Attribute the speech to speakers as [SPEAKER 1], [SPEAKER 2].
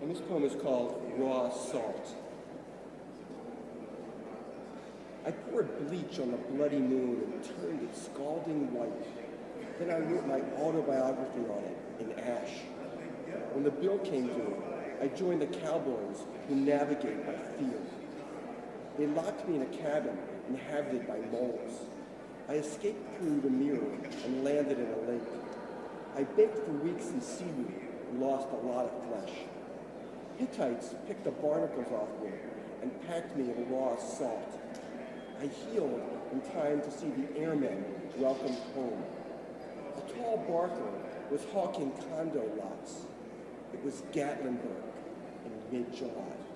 [SPEAKER 1] And this poem is called Raw Salt. I poured bleach on the bloody moon and turned it scalding white. Then I wrote my autobiography on it in ash. When the bill came due, I joined the cowboys who navigate by fear. They locked me in a cabin inhabited by moles. I escaped through the mirror and landed in a lake. I baked for weeks in seaweed and lost a lot of flesh. Hittites picked the barnacles off me and packed me in raw salt. I healed in time to see the airmen welcomed home. A tall barker was hawking condo lots. It was Gatlinburg in mid-July.